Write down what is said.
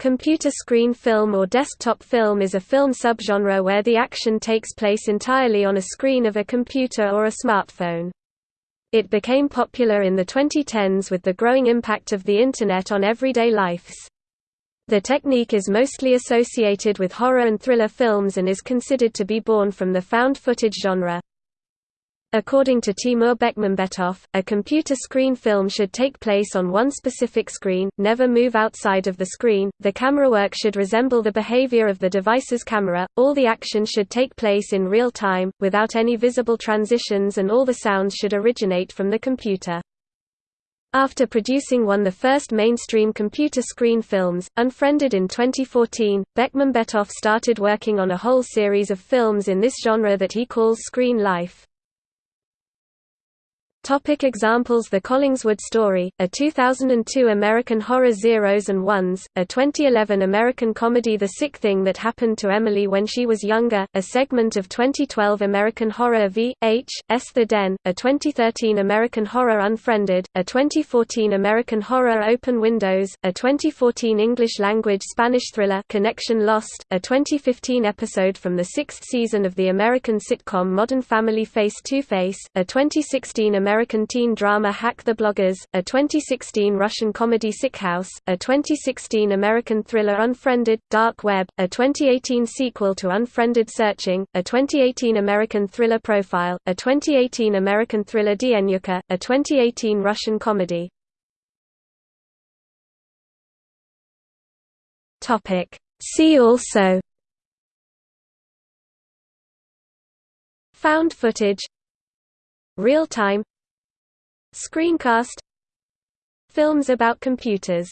Computer screen film or desktop film is a film subgenre where the action takes place entirely on a screen of a computer or a smartphone. It became popular in the 2010s with the growing impact of the Internet on everyday lives. The technique is mostly associated with horror and thriller films and is considered to be born from the found footage genre. According to Timur Bekmambetov, a computer screen film should take place on one specific screen, never move outside of the screen, the camera work should resemble the behavior of the device's camera, all the action should take place in real time, without any visible transitions and all the sounds should originate from the computer. After producing one of the first mainstream computer screen films, Unfriended in 2014, Bekmambetov started working on a whole series of films in this genre that he calls Screen Life. Topic examples The Collingswood Story, a 2002 American horror Zeros and Ones, a 2011 American comedy The Sick Thing That Happened to Emily When She Was Younger, a segment of 2012 American horror V. H. S. The Den, a 2013 American horror Unfriended, a 2014 American horror Open Windows, a 2014 English-language Spanish thriller Connection Lost, a 2015 episode from the sixth season of the American sitcom Modern Family Face to Face, a 2016 American American teen drama Hack the Bloggers, a 2016 Russian comedy Sick House, a 2016 American thriller Unfriended, Dark Web, a 2018 sequel to Unfriended Searching, a 2018 American thriller Profile, a 2018 American thriller Dienyuka, a 2018 Russian comedy. See also Found footage Real-time Screencast Films about computers